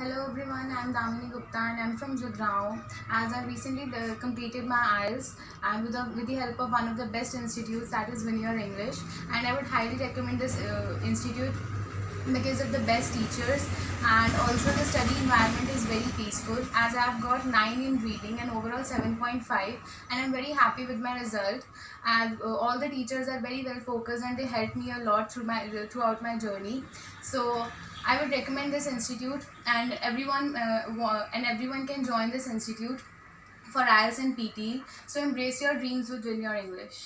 Hello everyone, I'm Damini Gupta and I'm from Jagraon. As I recently completed my IELTS and with with the help of one of the best institutes that is Veneer English and I would highly recommend this uh, institute because of the best teachers and also the study environment is very peaceful. As I have got 9 in reading and overall 7.5 and I'm very happy with my result. And uh, all the teachers are very well focused and they helped me a lot through my throughout my journey. So I would recommend this institute and everyone uh, and everyone can join this institute for IELTS and PT so embrace your dreams with Veneer English